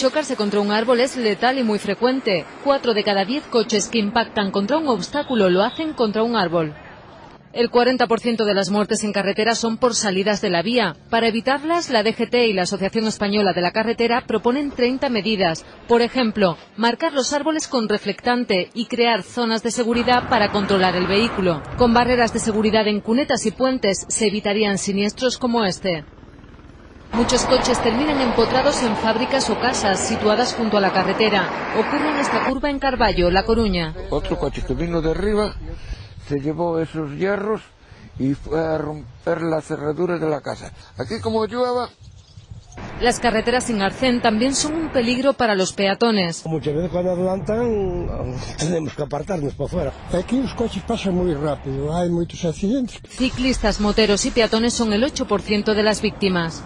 chocarse contra un árbol es letal y muy frecuente. Cuatro de cada diez coches que impactan contra un obstáculo lo hacen contra un árbol. El 40% de las muertes en carretera son por salidas de la vía. Para evitarlas, la DGT y la Asociación Española de la Carretera proponen 30 medidas. Por ejemplo, marcar los árboles con reflectante y crear zonas de seguridad para controlar el vehículo. Con barreras de seguridad en cunetas y puentes se evitarían siniestros como este. Muchos coches terminan empotrados en fábricas o casas situadas junto a la carretera. Ocurre en esta curva en Carballo, La Coruña. Otro coche que vino de arriba se llevó esos hierros y fue a romper la cerradura de la casa. Aquí como llueva... Las carreteras sin arcén también son un peligro para los peatones. Muchas veces cuando adelantan tenemos que apartarnos para fuera. Aquí los coches pasan muy rápido, hay muchos accidentes. Ciclistas, moteros y peatones son el 8% de las víctimas.